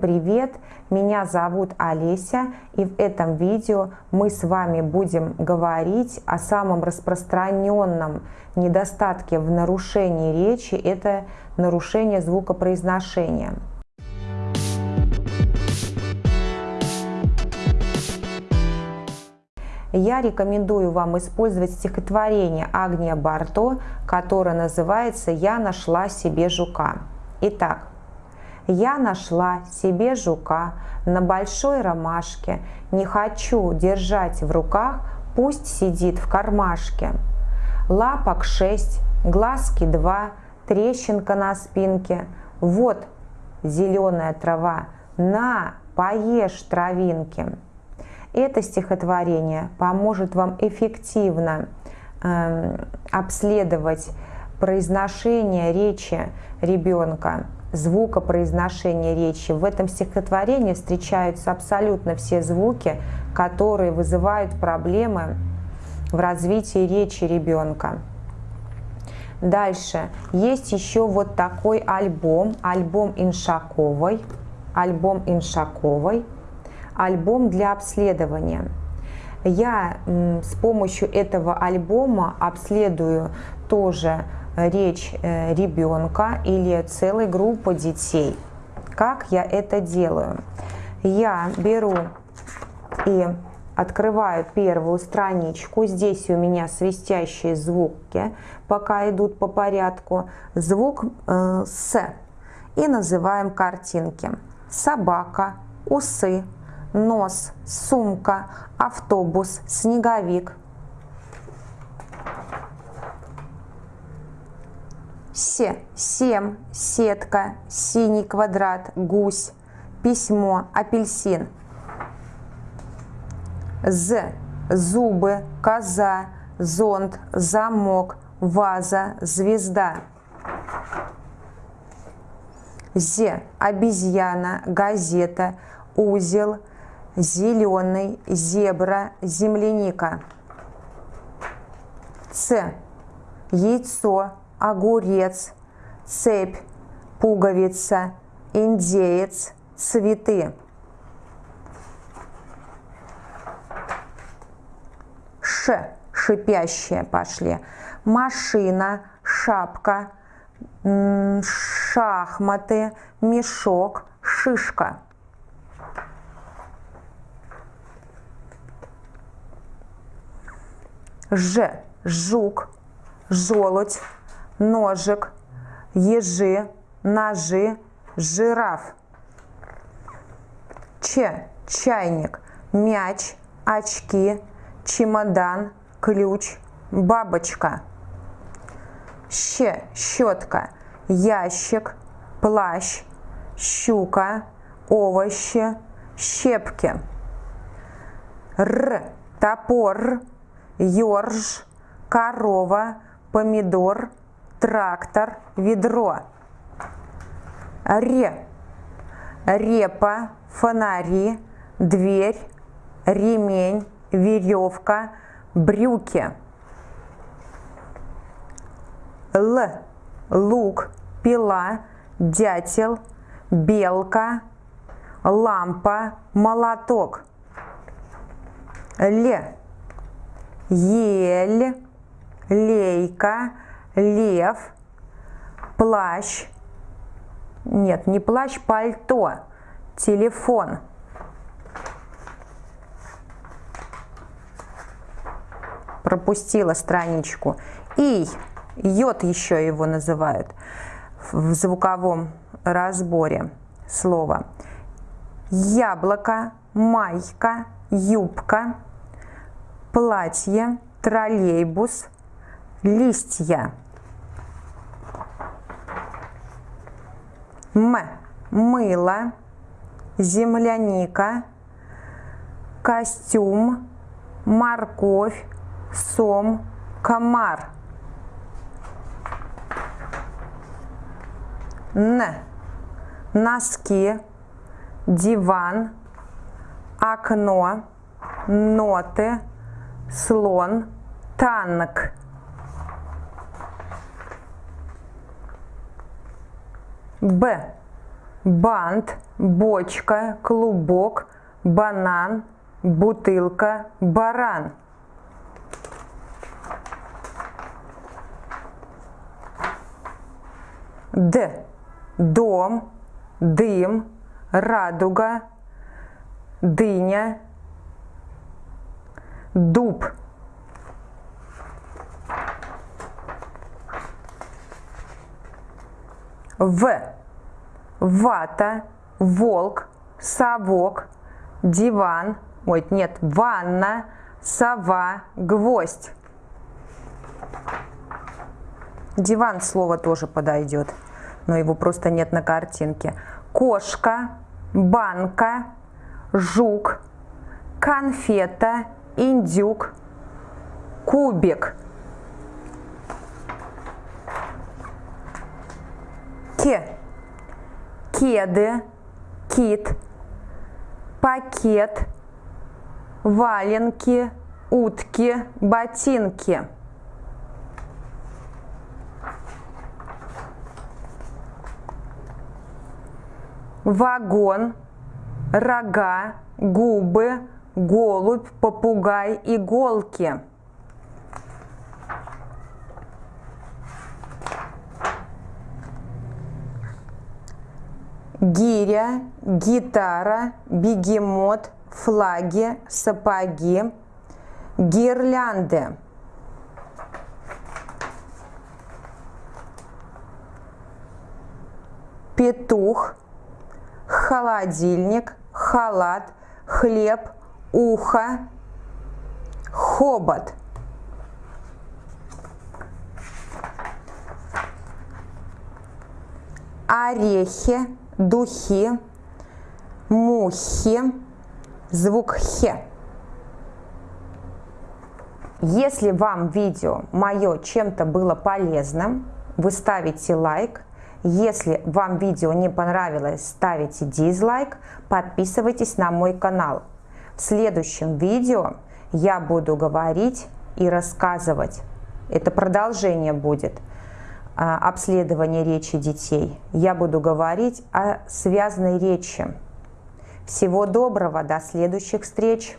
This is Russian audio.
Привет, меня зовут Олеся и в этом видео мы с вами будем говорить о самом распространенном недостатке в нарушении речи, это нарушение звукопроизношения. Я рекомендую вам использовать стихотворение Агния Барто, которое называется «Я нашла себе жука». Итак, я нашла себе жука на большой ромашке, не хочу держать в руках, пусть сидит в кармашке. Лапок шесть, глазки два, трещинка на спинке. Вот зеленая трава, на, поешь травинки. Это стихотворение поможет вам эффективно э, обследовать произношение речи ребенка, звукопроизношение речи. В этом стихотворении встречаются абсолютно все звуки, которые вызывают проблемы в развитии речи ребенка. Дальше. Есть еще вот такой альбом, альбом Иншаковой, альбом Иншаковой, альбом для обследования. Я с помощью этого альбома обследую тоже речь э, ребенка или целой группы детей. Как я это делаю? Я беру и открываю первую страничку. Здесь у меня свистящие звуки, пока идут по порядку. Звук э, «с». И называем картинки. Собака, усы, нос, сумка, автобус, снеговик, Се, сем, сетка, синий квадрат, гусь, письмо, апельсин. З, зубы, коза, зонт, замок, ваза, звезда. З, обезьяна, газета, узел, зеленый, зебра, земляника. Ц, яйцо, огурец, цепь, пуговица, индеец, цветы. Ш, шипящие пошли. Машина, шапка, шахматы, мешок, шишка. Ж, жук, желудь, ножик, ежи, ножи, жираф. Ч. Чайник, мяч, очки, чемодан, ключ, бабочка. Щ. Щетка, ящик, плащ, щука, овощи, щепки. Р. Топор, ёрш, корова, помидор, трактор, ведро. Ре. Репа, фонари, дверь, ремень, веревка, брюки. Л. Лук, пила, дятел, белка, лампа, молоток. Л. Ель, лейка, лев, плащ, нет, не плащ, пальто, телефон. Пропустила страничку. И, йод еще его называют в звуковом разборе слова. Яблоко, майка, юбка, платье, троллейбус, листья. М. Мыло, земляника, костюм, морковь, сом, комар. Н. Носки, диван, окно, ноты, слон, танк. Б. бант, бочка, клубок, банан, бутылка, баран. Д. Дом, дым, радуга, дыня, дуб. В. Вата, волк, совок, диван, ой, нет, ванна, сова, гвоздь. Диван слово тоже подойдет, но его просто нет на картинке. Кошка, банка, жук, конфета, индюк, кубик. Ке. Кеды, кит, пакет, валенки, утки, ботинки. Вагон, рога, губы, голубь, попугай, иголки. Гиря, гитара, бегемот, флаги, сапоги, гирлянды. Петух, холодильник, халат, хлеб, ухо, хобот. Орехи, духи, мухи, звук хе. Если вам видео мое чем-то было полезным, вы ставите лайк. Если вам видео не понравилось, ставите дизлайк. Подписывайтесь на мой канал. В следующем видео я буду говорить и рассказывать. Это продолжение будет обследование речи детей. Я буду говорить о связанной речи. Всего доброго, до следующих встреч!